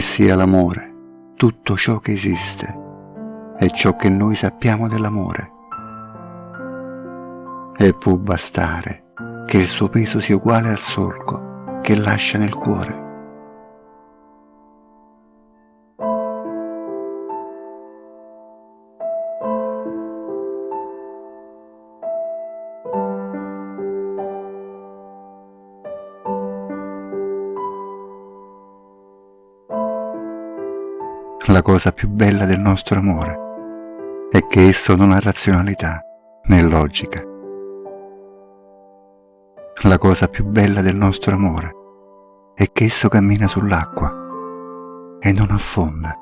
sia l'amore tutto ciò che esiste e ciò che noi sappiamo dell'amore. E può bastare che il suo peso sia uguale al solco che lascia nel cuore. La cosa più bella del nostro amore è che esso non ha razionalità né logica. La cosa più bella del nostro amore è che esso cammina sull'acqua e non affonda.